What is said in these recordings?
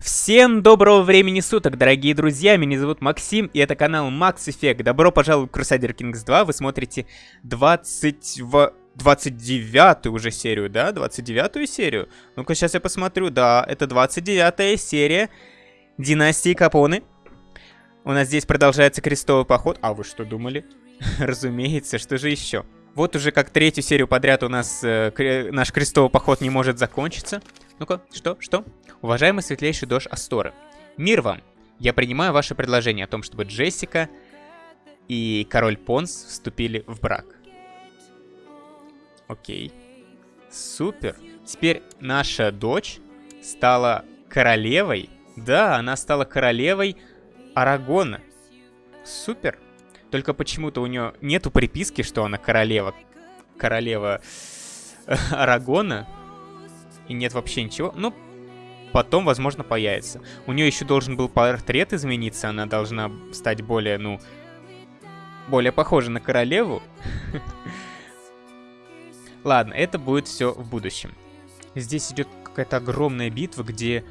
Всем доброго времени суток, дорогие друзья, меня зовут Максим, и это канал Max Effect. Добро пожаловать в Crusader Kings 2, вы смотрите 20... в... 29 уже серию, да? 29 серию? Ну-ка, сейчас я посмотрю, да, это 29 серия Династии Капоны. У нас здесь продолжается крестовый поход. А вы что думали? Разумеется, что же еще? Вот уже как третью серию подряд у нас э, наш крестовый поход не может закончиться. Ну-ка, что, что? Уважаемый светлейший дождь Асторы, мир вам! Я принимаю ваше предложение о том, чтобы Джессика и король Понс вступили в брак. Окей. Супер. Теперь наша дочь стала королевой. Да, она стала королевой Арагона. Супер. Только почему-то у нее нету приписки, что она королева. Королева Арагона. И нет вообще ничего. Ну, потом, возможно, появится. У нее еще должен был портрет измениться. Она должна стать более, ну, более похожа на королеву. Ладно, это будет все в будущем. Здесь идет какая-то огромная битва, где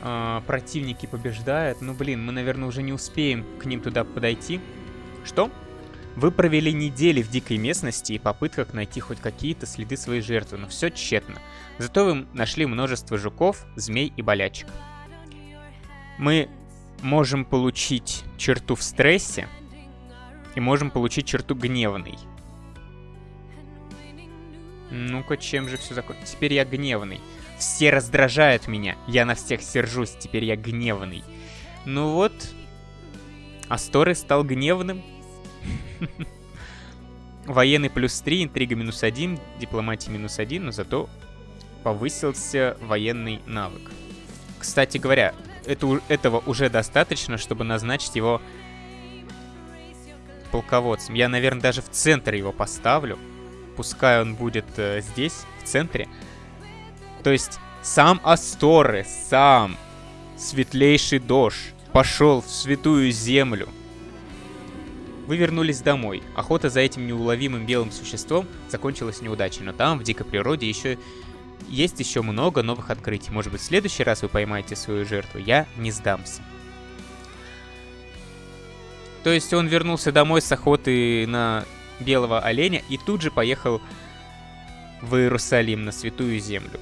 э, противники побеждают. Ну, блин, мы, наверное, уже не успеем к ним туда подойти. Что? Вы провели недели в дикой местности и попытках найти хоть какие-то следы своей жертвы, но все тщетно. Зато вы нашли множество жуков, змей и болячек. Мы можем получить черту в стрессе и можем получить черту гневный. Ну-ка, чем же все закончится? Теперь я гневный. Все раздражают меня. Я на всех сержусь. Теперь я гневный. Ну вот. Асторы стал гневным. Военный плюс 3, интрига минус 1, дипломатия минус 1, но зато повысился военный навык. Кстати говоря, это, этого уже достаточно, чтобы назначить его полководцем. Я, наверное, даже в центр его поставлю. Пускай он будет э, здесь, в центре. То есть сам Асторы, сам светлейший дождь пошел в святую землю вы вернулись домой. Охота за этим неуловимым белым существом закончилась неудачей, но там, в дикой природе, еще есть еще много новых открытий. Может быть, в следующий раз вы поймаете свою жертву. Я не сдамся. То есть он вернулся домой с охоты на белого оленя и тут же поехал в Иерусалим, на Святую Землю.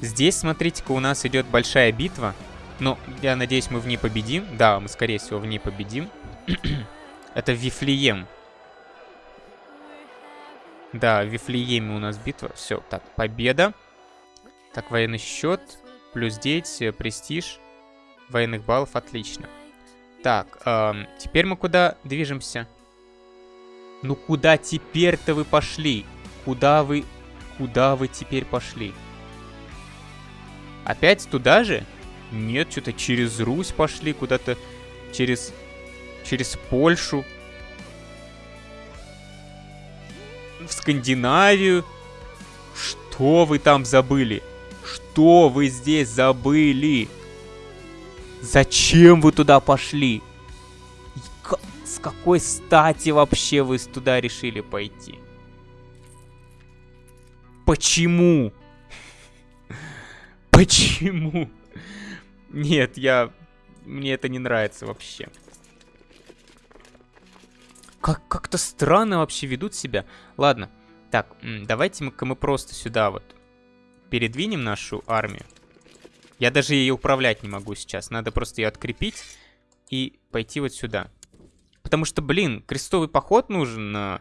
Здесь, смотрите-ка, у нас идет большая битва. Но я надеюсь, мы в ней победим. Да, мы, скорее всего, в ней победим. Это Вифлеем. Да, в Вифлееме у нас битва. Все, так, победа. Так, военный счет. Плюс 9, э, престиж. Военных баллов, отлично. Так, эм, теперь мы куда движемся? Ну куда теперь-то вы пошли? Куда вы... Куда вы теперь пошли? Опять туда же? Нет, что-то через Русь пошли, куда-то через через Польшу, в Скандинавию. Что вы там забыли? Что вы здесь забыли? Зачем вы туда пошли? С какой стати вообще вы туда решили пойти? Почему? Почему? Нет, я... Мне это не нравится вообще как как-то странно вообще ведут себя. Ладно, так, давайте мы, мы просто сюда вот передвинем нашу армию. Я даже ее управлять не могу сейчас. Надо просто ее открепить и пойти вот сюда. Потому что, блин, крестовый поход нужен. В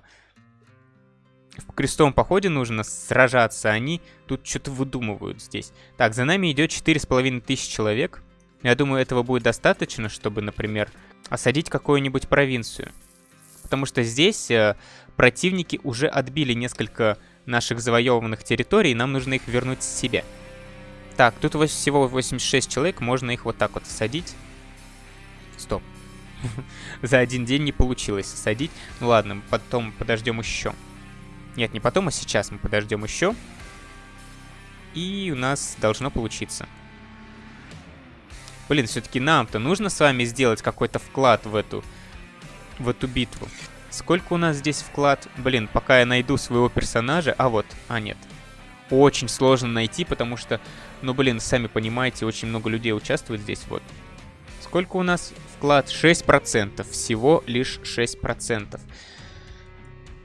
крестовом походе нужно сражаться. Они тут что-то выдумывают здесь. Так, за нами идет 4,5 тысяч человек. Я думаю, этого будет достаточно, чтобы, например, осадить какую-нибудь провинцию потому что здесь э, противники уже отбили несколько наших завоеванных территорий, и нам нужно их вернуть себе. Так, тут всего 86 человек, можно их вот так вот садить. Стоп. За один день не получилось садить. Ну ладно, потом подождем еще. Нет, не потом, а сейчас мы подождем еще. И у нас должно получиться. Блин, все-таки нам-то нужно с вами сделать какой-то вклад в эту в эту битву. Сколько у нас здесь вклад? Блин, пока я найду своего персонажа... А вот, а нет. очень сложно найти, потому что, ну, блин, сами понимаете, очень много людей участвует здесь, вот. Сколько у нас вклад? 6%. Всего лишь 6%.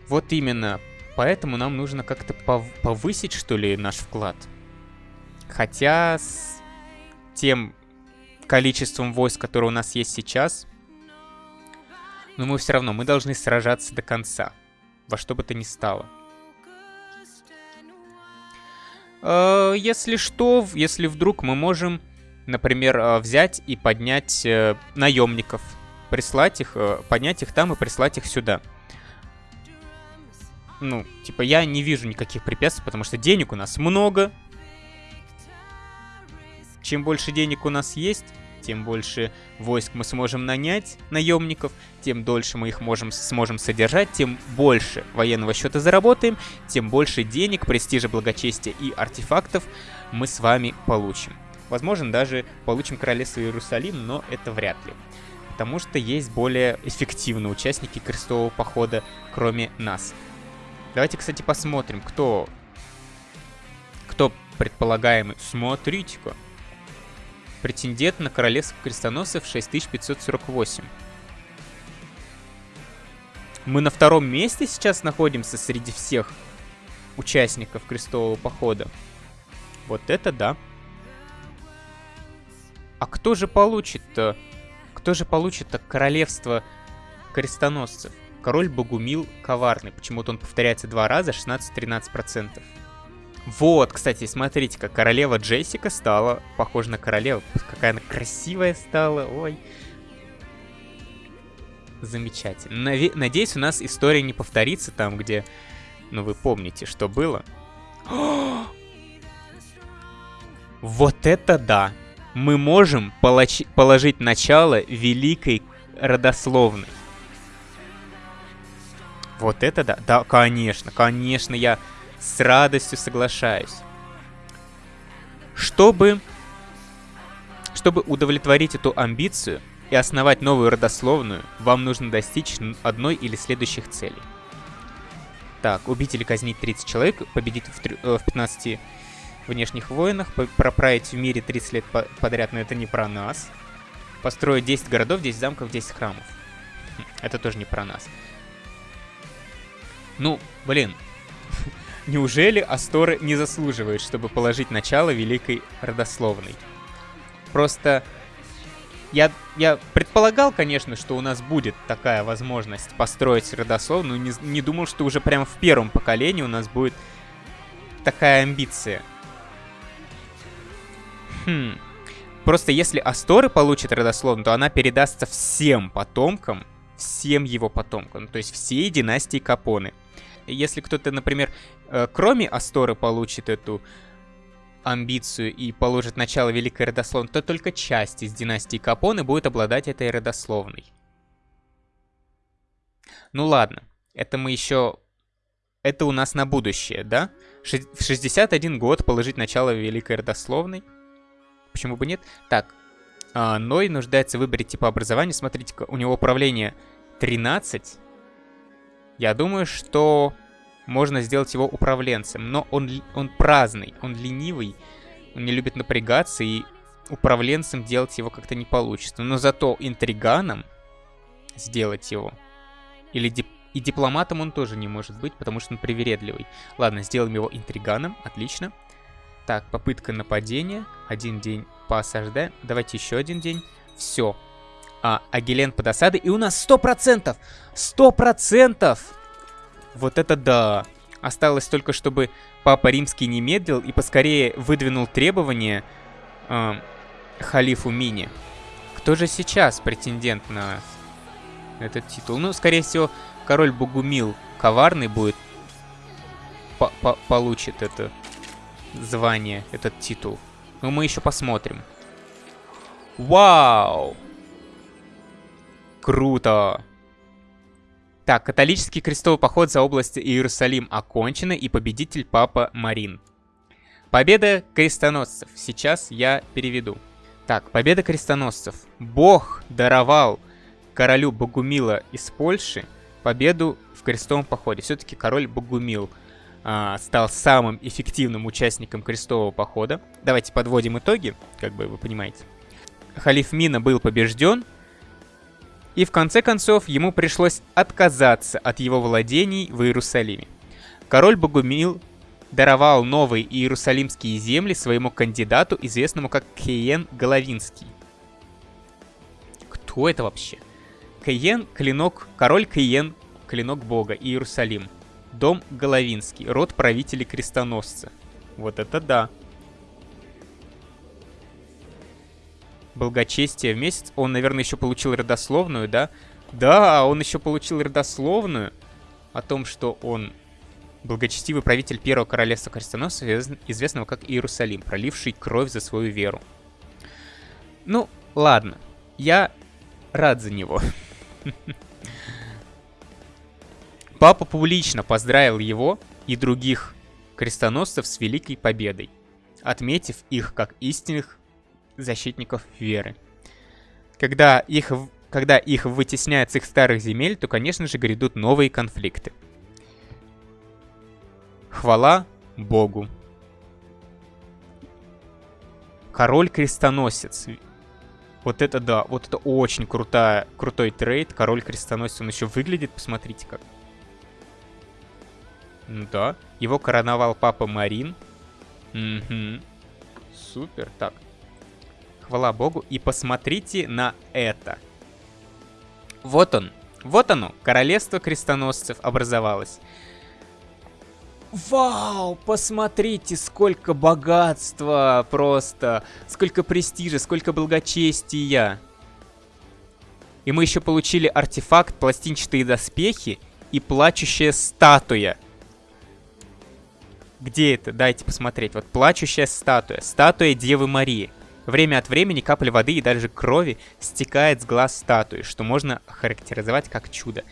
Вот именно. Поэтому нам нужно как-то пов повысить, что ли, наш вклад. Хотя с тем количеством войск, которое у нас есть сейчас, но мы все равно, мы должны сражаться до конца. Во что бы то ни стало. Э, если что, если вдруг мы можем, например, э, взять и поднять э, наемников, прислать их, поднять их там и прислать их сюда. Ну, типа, я не вижу никаких препятствий, потому что денег у нас много. Чем больше денег у нас есть, тем больше войск мы сможем нанять, наемников, тем дольше мы их можем, сможем содержать, тем больше военного счета заработаем, тем больше денег, престижа, благочестия и артефактов мы с вами получим. Возможно, даже получим Королевство Иерусалим, но это вряд ли. Потому что есть более эффективные участники крестового похода, кроме нас. Давайте, кстати, посмотрим, кто... Кто предполагаемый. Смотрите-ка. Претендент на королевство крестоносцев 6548. Мы на втором месте сейчас находимся среди всех участников крестового похода. Вот это да. А кто же получит-то? Кто же получит-то королевство крестоносцев? Король Богумил коварный. Почему-то он повторяется два раза, 16-13%. Вот, кстати, смотрите, как королева Джессика стала похожа на королеву. Какая она красивая стала, ой. Замечательно. Надеюсь, у нас история не повторится там, где... Ну, вы помните, что было. вот это да! Мы можем положить начало великой родословной. Вот это да. Да, конечно, конечно, я с радостью соглашаюсь. Чтобы, чтобы удовлетворить эту амбицию и основать новую родословную, вам нужно достичь одной или следующих целей. Так, убить или казнить 30 человек, победить в, э, в 15 внешних войнах, проправить в мире 30 лет по подряд, но это не про нас. Построить 10 городов, 10 замков, 10 храмов. Хм, это тоже не про нас. Ну, блин, Неужели Асторы не заслуживает, чтобы положить начало великой родословной? Просто я, я предполагал, конечно, что у нас будет такая возможность построить родословную, не, не думал, что уже прямо в первом поколении у нас будет такая амбиция. Хм. Просто если Асторы получит родословную, то она передастся всем потомкам, всем его потомкам, то есть всей династии Капоны. Если кто-то, например, кроме Асторы получит эту амбицию и положит начало Великой Родословной, то только часть из династии Капоне будет обладать этой родословной. Ну ладно, это мы еще... Это у нас на будущее, да? В 61 год положить начало Великой Родословной. Почему бы нет? Так, а, Ной нуждается в выборе типа образования. Смотрите, у него управление 13. Я думаю, что можно сделать его управленцем. Но он, он праздный, он ленивый, он не любит напрягаться, и управленцем делать его как-то не получится. Но зато интриганом сделать его, или дип и дипломатом он тоже не может быть, потому что он привередливый. Ладно, сделаем его интриганом, отлично. Так, попытка нападения. Один день поосаждаем. Давайте еще один день. Все. А, Агилен под осадой. И у нас 100%! 100%! Вот это да! Осталось только, чтобы Папа Римский не медлил и поскорее выдвинул требования э, халифу Мини. Кто же сейчас претендент на этот титул? Ну, скорее всего, король Бугумил коварный будет по -по получит это звание, этот титул. Но мы еще посмотрим. Вау! Круто! Так, католический крестовый поход за область Иерусалим окончен, и победитель Папа Марин. Победа крестоносцев. Сейчас я переведу. Так, победа крестоносцев. Бог даровал королю Богумила из Польши победу в крестовом походе. Все-таки король Богумил а, стал самым эффективным участником крестового похода. Давайте подводим итоги, как бы вы понимаете. Халиф Мина был побежден, и в конце концов ему пришлось отказаться от его владений в Иерусалиме. Король Богумил даровал новые иерусалимские земли своему кандидату, известному как Кейен Головинский. Кто это вообще? Кейен – клинок, король Кейен – клинок бога, Иерусалим. Дом Головинский, род правителей крестоносца. Вот это да. Благочестие в месяц. Он, наверное, еще получил родословную, да? Да, он еще получил родословную о том, что он благочестивый правитель первого королевства крестоносцев, известного как Иерусалим, проливший кровь за свою веру. Ну, ладно. Я рад за него. Папа публично поздравил его и других крестоносцев с великой победой, отметив их как истинных защитников веры. Когда их, когда их вытесняют с их старых земель, то, конечно же, грядут новые конфликты. Хвала Богу. Король-крестоносец. Вот это да, вот это очень крутая, крутой трейд. Король-крестоносец, он еще выглядит, посмотрите как. Ну да, его короновал папа Марин. Угу. Супер, так. Хвала богу. И посмотрите на это. Вот он. Вот оно, королевство крестоносцев образовалось. Вау, посмотрите, сколько богатства просто, сколько престижа, сколько благочестия. И мы еще получили артефакт, пластинчатые доспехи и плачущая статуя. Где это? Дайте посмотреть. Вот плачущая статуя. Статуя Девы Марии. Время от времени капля воды и даже крови стекает с глаз статуи, что можно характеризовать как чудо.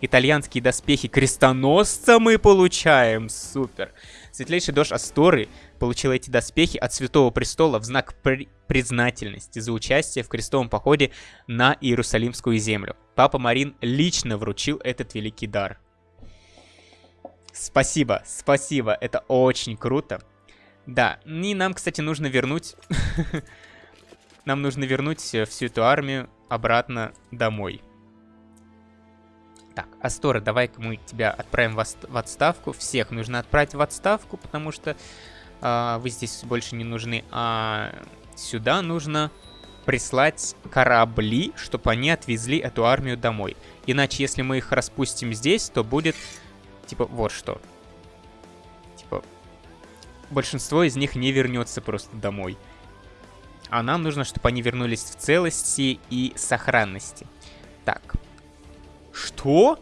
Итальянские доспехи крестоносца мы получаем. Супер. Светлейший дождь Асторы получил эти доспехи от Святого Престола в знак при признательности за участие в крестовом походе на Иерусалимскую землю. Папа Марин лично вручил этот великий дар. Спасибо, спасибо, это очень круто. Да, и нам, кстати, нужно вернуть... Нам нужно вернуть всю эту армию обратно домой. Так, Астора, давай-ка мы тебя отправим в, отставку. Всех нужно отправить в отставку, потому что э, вы здесь больше не нужны. А сюда нужно прислать корабли, чтобы они отвезли эту армию домой. Иначе, если мы их распустим здесь, то будет, типа, вот что. Типа, большинство из них не вернется просто домой. А нам нужно, чтобы они вернулись в целости и сохранности. Так, что?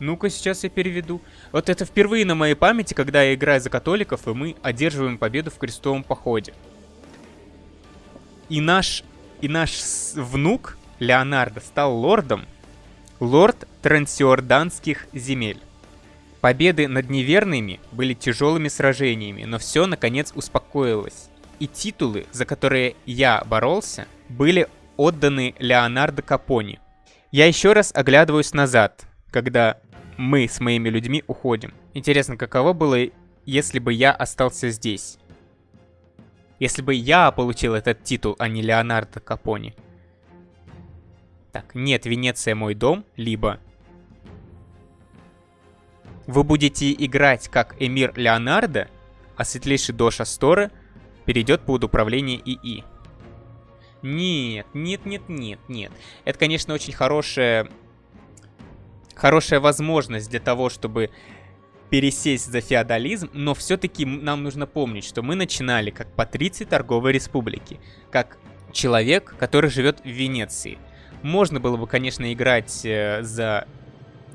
Ну-ка, сейчас я переведу. Вот это впервые на моей памяти, когда я играю за католиков, и мы одерживаем победу в крестовом походе. И наш, и наш внук Леонардо стал лордом, лорд трансиорданских земель. Победы над неверными были тяжелыми сражениями, но все наконец успокоилось. И титулы, за которые я боролся, были отданы Леонардо Капони, я еще раз оглядываюсь назад, когда мы с моими людьми уходим. Интересно, каково было, если бы я остался здесь? Если бы я получил этот титул, а не Леонардо Капони. Так, нет, Венеция мой дом, либо... Вы будете играть как Эмир Леонардо, а светлейший Доша Стора перейдет под управление ИИ. Нет, нет, нет, нет, нет. Это, конечно, очень хорошая... Хорошая возможность для того, чтобы пересесть за феодализм, но все-таки нам нужно помнить, что мы начинали как патриций торговой республики, как человек, который живет в Венеции. Можно было бы, конечно, играть э, за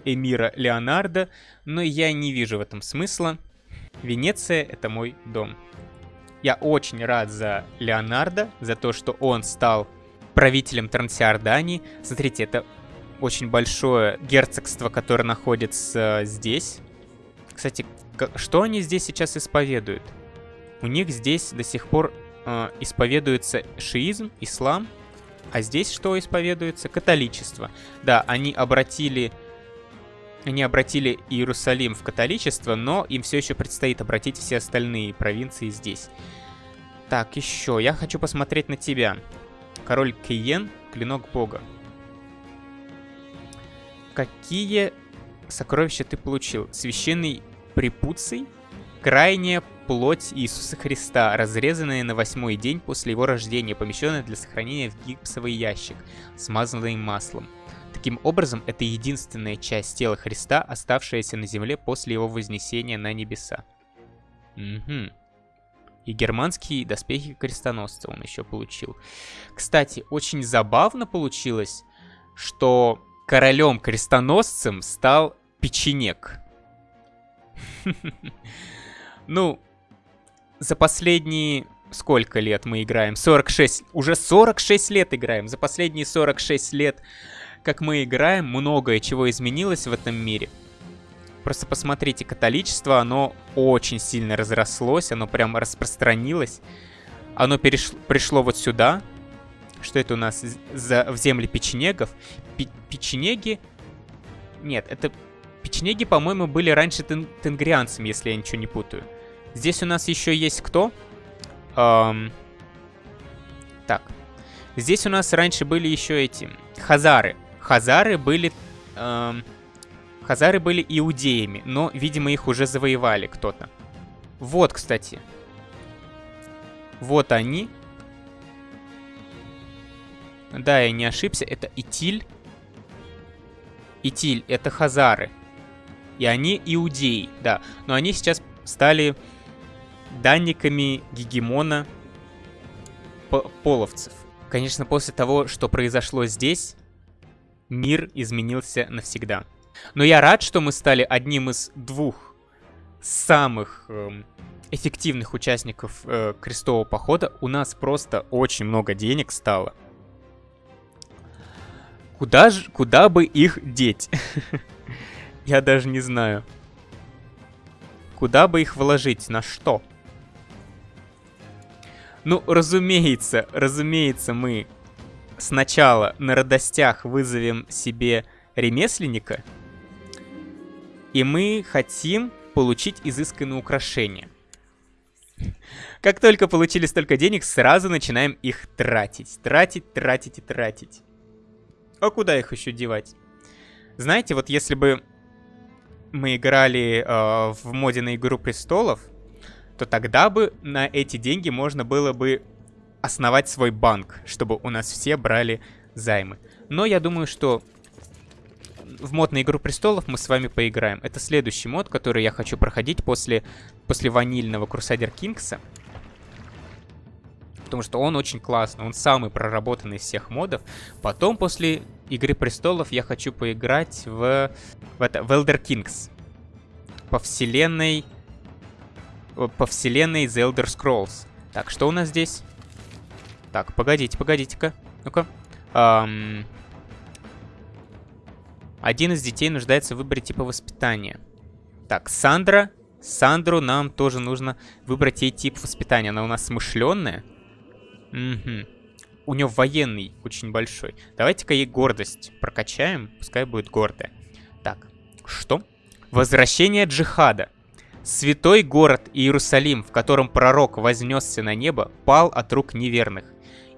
эмира Леонардо, но я не вижу в этом смысла. Венеция — это мой дом. Я очень рад за Леонардо, за то, что он стал правителем Трансиордании. Смотрите, это очень большое герцогство, которое находится здесь. Кстати, что они здесь сейчас исповедуют? У них здесь до сих пор э, исповедуется шиизм, ислам, а здесь что исповедуется? Католичество. Да, они обратили они обратили Иерусалим в католичество, но им все еще предстоит обратить все остальные провинции здесь. Так, еще. Я хочу посмотреть на тебя. Король Кейен, клинок бога. Какие сокровища ты получил? Священный препуций? Крайняя плоть Иисуса Христа, разрезанная на восьмой день после его рождения, помещенная для сохранения в гипсовый ящик, смазанный маслом. Таким образом, это единственная часть тела Христа, оставшаяся на земле после его вознесения на небеса. Угу. И германские доспехи крестоносца он еще получил. Кстати, очень забавно получилось, что королем-крестоносцем стал печенек. Ну, за последние... Сколько лет мы играем? 46. Уже 46 лет играем. За последние 46 лет, как мы играем, многое чего изменилось в этом мире. Просто посмотрите, католичество, оно очень сильно разрослось, оно прям распространилось. Оно переш... пришло вот сюда. Что это у нас? За... В земли печенегов. Пи... Печенеги... Нет, это... Печенеги, по-моему, были раньше тен... тенгрианцами, если я ничего не путаю. Здесь у нас еще есть кто? Эм... Так. Здесь у нас раньше были еще эти... Хазары. Хазары были... Эм... Хазары были иудеями, но, видимо, их уже завоевали кто-то. Вот, кстати. Вот они. Да, я не ошибся, это Итиль. Итиль, это Хазары. И они иудеи, да. Но они сейчас стали данниками гегемона половцев. Конечно, после того, что произошло здесь, мир изменился навсегда. Но я рад, что мы стали одним из двух самых э, эффективных участников э, крестового похода. У нас просто очень много денег стало. Куда, же, куда бы их деть? Я даже не знаю. Куда бы их вложить? На что? Ну, разумеется, разумеется, мы сначала на радостях вызовем себе ремесленника, и мы хотим получить изысканные украшения. Как только получили столько денег, сразу начинаем их тратить. Тратить, тратить и тратить. А куда их еще девать? Знаете, вот если бы мы играли э, в моде на Игру Престолов, то тогда бы на эти деньги можно было бы основать свой банк, чтобы у нас все брали займы. Но я думаю, что в мод на Игру Престолов мы с вами поиграем. Это следующий мод, который я хочу проходить после, после ванильного Crusader Kings. Потому что он очень классный, он самый проработанный из всех модов. Потом, после Игры Престолов, я хочу поиграть в, в, это, в Elder Kings. По вселенной... По вселенной The Elder Scrolls. Так, что у нас здесь? Так, погодите, погодите-ка. Ну-ка. Эм... Один из детей нуждается в выборе типа воспитания. Так, Сандра. Сандру нам тоже нужно выбрать ей тип воспитания. Она у нас смышленная. Угу. У нее военный очень большой. Давайте-ка ей гордость прокачаем. Пускай будет гордая. Так, что? Возвращение джихада. Святой город Иерусалим, в котором пророк вознесся на небо, пал от рук неверных.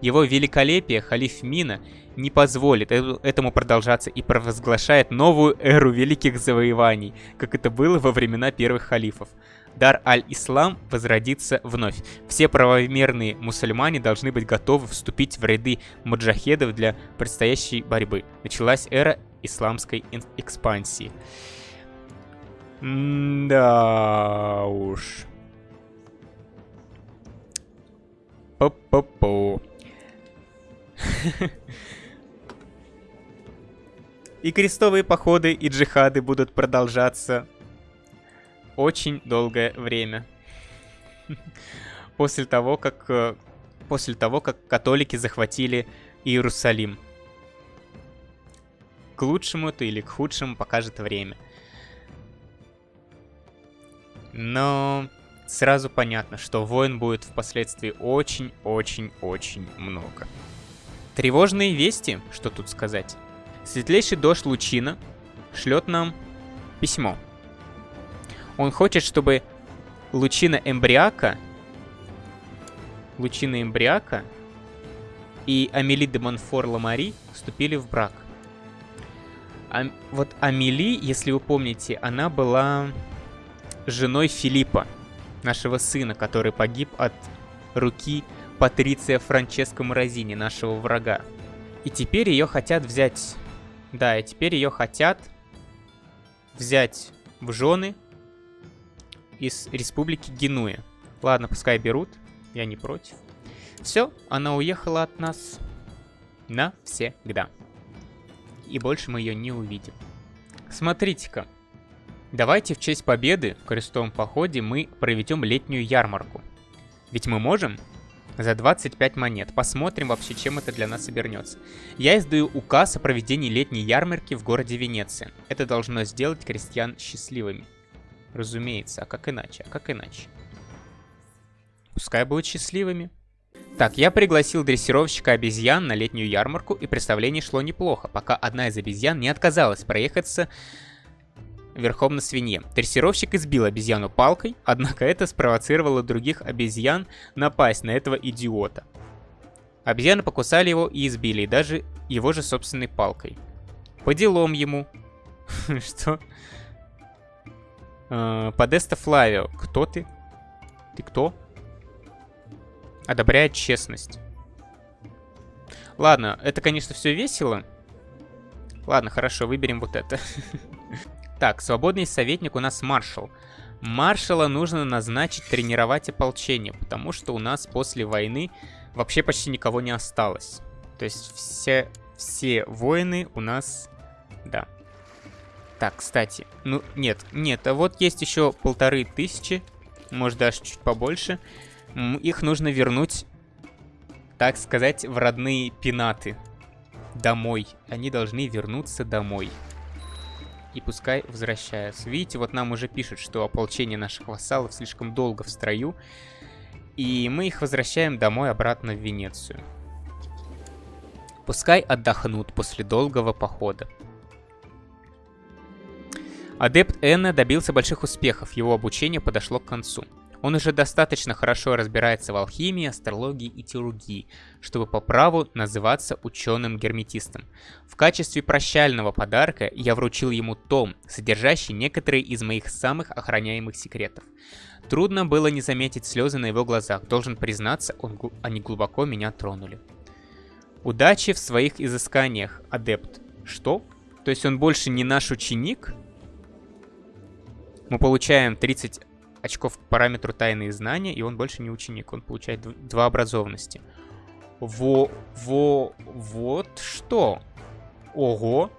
Его великолепие халиф Мина не позволит этому продолжаться и провозглашает новую эру великих завоеваний, как это было во времена первых халифов. Дар аль-Ислам возродится вновь. Все правомерные мусульмане должны быть готовы вступить в ряды маджахедов для предстоящей борьбы. Началась эра исламской экспансии. да уж. По-по-по. И крестовые походы и джихады будут продолжаться очень долгое время. После того, как... Э, после того, как католики захватили Иерусалим. К лучшему это или к худшему покажет время. Но сразу понятно, что войн будет впоследствии очень-очень-очень много. Тревожные вести, что тут сказать. Светлейший дождь Лучина шлет нам Письмо. Он хочет, чтобы Лучина Эмбриака... Лучина Эмбриака и Амели де Монфор Ламари вступили в брак. А, вот Амели, если вы помните, она была женой Филиппа, нашего сына, который погиб от руки Патриция Франческо Морозини, нашего врага. И теперь ее хотят взять... Да, и теперь ее хотят взять в жены из Республики Генуя. Ладно, пускай берут, я не против. Все, она уехала от нас навсегда. И больше мы ее не увидим. Смотрите-ка. Давайте в честь победы в крестовом походе мы проведем летнюю ярмарку. Ведь мы можем за 25 монет. Посмотрим вообще, чем это для нас обернется. Я издаю указ о проведении летней ярмарки в городе Венеция. Это должно сделать крестьян счастливыми. Разумеется, а как иначе? А как иначе? Пускай будут счастливыми. Так, я пригласил дрессировщика обезьян на летнюю ярмарку, и представление шло неплохо, пока одна из обезьян не отказалась проехаться верхом на свинье. Дрессировщик избил обезьяну палкой, однако это спровоцировало других обезьян напасть на этого идиота. Обезьяны покусали его и избили, и даже его же собственной палкой. По делам ему. Что? А, Подеста Флавио. Кто ты? Ты кто? Одобряет честность. Ладно, это, конечно, все весело. Ладно, хорошо, выберем вот это. Так, свободный советник у нас маршал. Маршала нужно назначить тренировать ополчение, потому что у нас после войны вообще почти никого не осталось. То есть все, все воины у нас... Да. Так, кстати. Ну, нет, нет. А вот есть еще полторы тысячи. Может, даже чуть побольше. Их нужно вернуть, так сказать, в родные пенаты. Домой. Они должны вернуться домой и пускай возвращаются. Видите, вот нам уже пишут, что ополчение наших вассалов слишком долго в строю, и мы их возвращаем домой обратно в Венецию. Пускай отдохнут после долгого похода. Адепт Энна добился больших успехов, его обучение подошло к концу. Он уже достаточно хорошо разбирается в алхимии, астрологии и теургии, чтобы по праву называться ученым-герметистом. В качестве прощального подарка я вручил ему том, содержащий некоторые из моих самых охраняемых секретов. Трудно было не заметить слезы на его глазах, должен признаться, он, они глубоко меня тронули. Удачи в своих изысканиях, адепт. Что? То есть он больше не наш ученик? Мы получаем 30 очков к параметру тайные знания, и он больше не ученик, он получает два образованности. Во, во, вот что? Ого!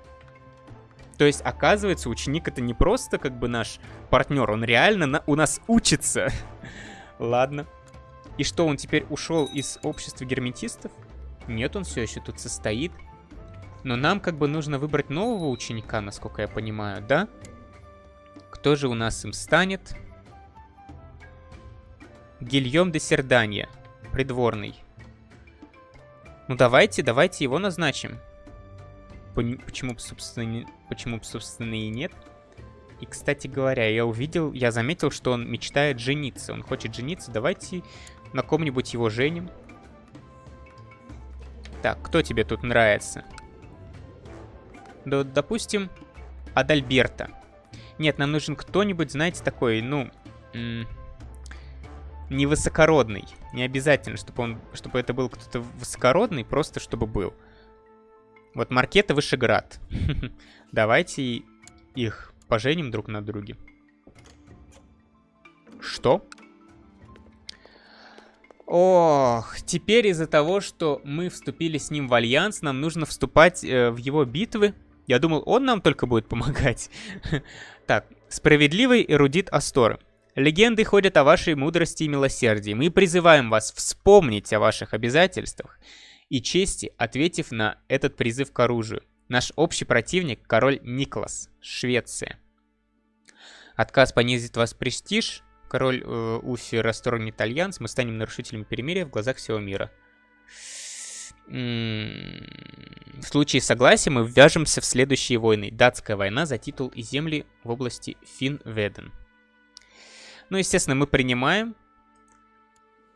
То есть, оказывается, ученик это не просто как бы наш партнер, он реально на, у нас учится. Ладно. И что, он теперь ушел из общества герметистов? Нет, он все еще тут состоит. Но нам как бы нужно выбрать нового ученика, насколько я понимаю, да? Кто же у нас им станет? Гильем де Серданья. Придворный. Ну давайте, давайте его назначим. Почему, собственно, почему, собственно, и нет? И, кстати говоря, я увидел, я заметил, что он мечтает жениться. Он хочет жениться. Давайте на ком-нибудь его женим. Так, кто тебе тут нравится? Да, допустим, Адальберта. Нет, нам нужен кто-нибудь, знаете, такой, ну не высокородный. Не обязательно, чтобы, он, чтобы это был кто-то высокородный, просто чтобы был. Вот Маркета Вышеград. Давайте их поженим друг на друге. Что? Ох, теперь из-за того, что мы вступили с ним в альянс, нам нужно вступать э, в его битвы. Я думал, он нам только будет помогать. так, справедливый эрудит Асторы. Легенды ходят о вашей мудрости и милосердии. Мы призываем вас вспомнить о ваших обязательствах и чести, ответив на этот призыв к оружию. Наш общий противник – король Никлас, Швеция. Отказ понизит вас престиж. Король э, Уфи расторгнет альянс. Мы станем нарушителями перемирия в глазах всего мира. М -м В случае согласия мы ввяжемся в следующие войны. Датская война за титул и земли в области Финведен. Ну, естественно, мы принимаем,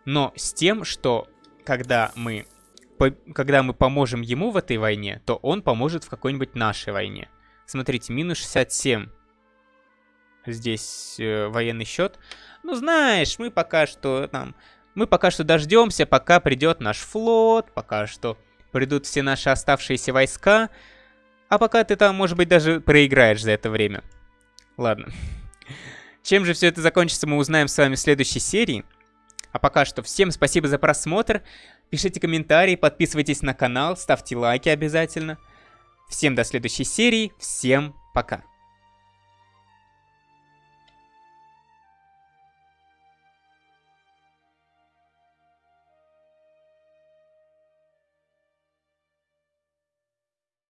но с тем, что когда мы, по, когда мы поможем ему в этой войне, то он поможет в какой-нибудь нашей войне. Смотрите, минус 67. Здесь э, военный счет. Ну, знаешь, мы пока что там... Мы пока что дождемся, пока придет наш флот, пока что придут все наши оставшиеся войска. А пока ты там, может быть, даже проиграешь за это время. Ладно. Чем же все это закончится, мы узнаем с вами в следующей серии. А пока что всем спасибо за просмотр. Пишите комментарии, подписывайтесь на канал, ставьте лайки обязательно. Всем до следующей серии, всем пока.